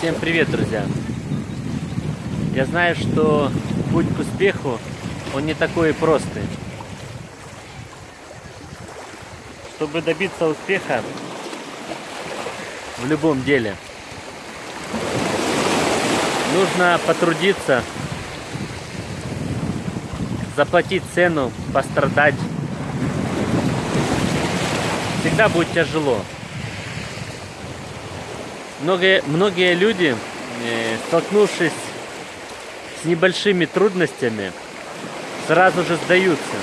Всем привет, друзья! Я знаю, что путь к успеху, он не такой и простый. Чтобы добиться успеха в любом деле, нужно потрудиться, заплатить цену, пострадать. Всегда будет тяжело. Многие, многие люди, э, столкнувшись с небольшими трудностями, сразу же сдаются.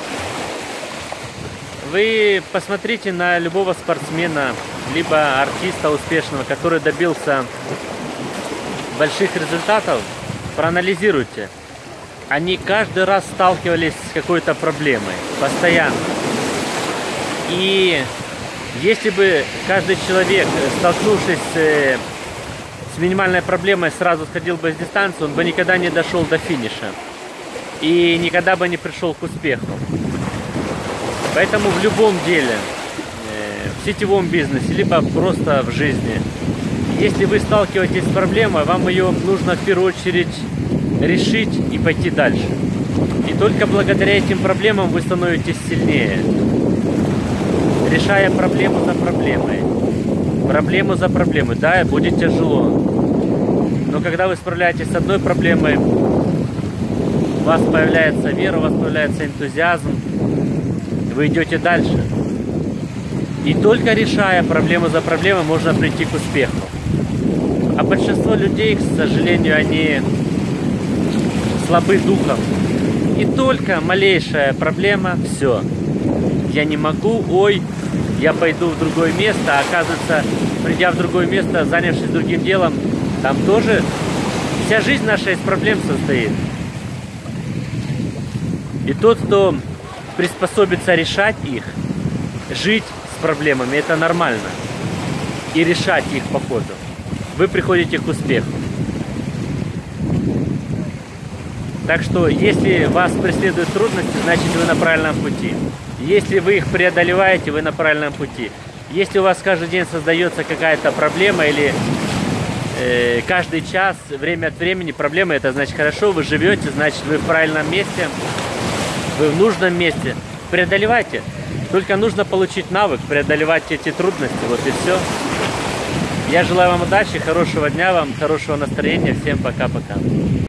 Вы посмотрите на любого спортсмена, либо артиста успешного, который добился больших результатов, проанализируйте. Они каждый раз сталкивались с какой-то проблемой, постоянно. И если бы каждый человек, столкнувшись с, с минимальной проблемой, сразу сходил бы с дистанции, он бы никогда не дошел до финиша. И никогда бы не пришел к успеху. Поэтому в любом деле, э, в сетевом бизнесе, либо просто в жизни, если вы сталкиваетесь с проблемой, вам ее нужно в первую очередь решить и пойти дальше. И только благодаря этим проблемам вы становитесь сильнее решая проблему за проблемой. Проблему за проблемой. Да, будет тяжело. Но когда вы справляетесь с одной проблемой, у вас появляется вера, у вас появляется энтузиазм, вы идете дальше. И только решая проблему за проблемой, можно прийти к успеху. А большинство людей, к сожалению, они слабы духом. И только малейшая проблема, все. Я не могу, ой, я пойду в другое место, а оказывается, придя в другое место, занявшись другим делом, там тоже вся жизнь наша из проблем состоит. И тот, кто приспособится решать их, жить с проблемами, это нормально. И решать их по ходу. Вы приходите к успеху. Так что, если вас преследуют трудности, значит вы на правильном пути. Если вы их преодолеваете, вы на правильном пути. Если у вас каждый день создается какая-то проблема или э, каждый час, время от времени проблема, это значит хорошо, вы живете, значит вы в правильном месте, вы в нужном месте. Преодолевайте. Только нужно получить навык, преодолевать эти трудности, вот и все. Я желаю вам удачи, хорошего дня вам, хорошего настроения. Всем пока-пока.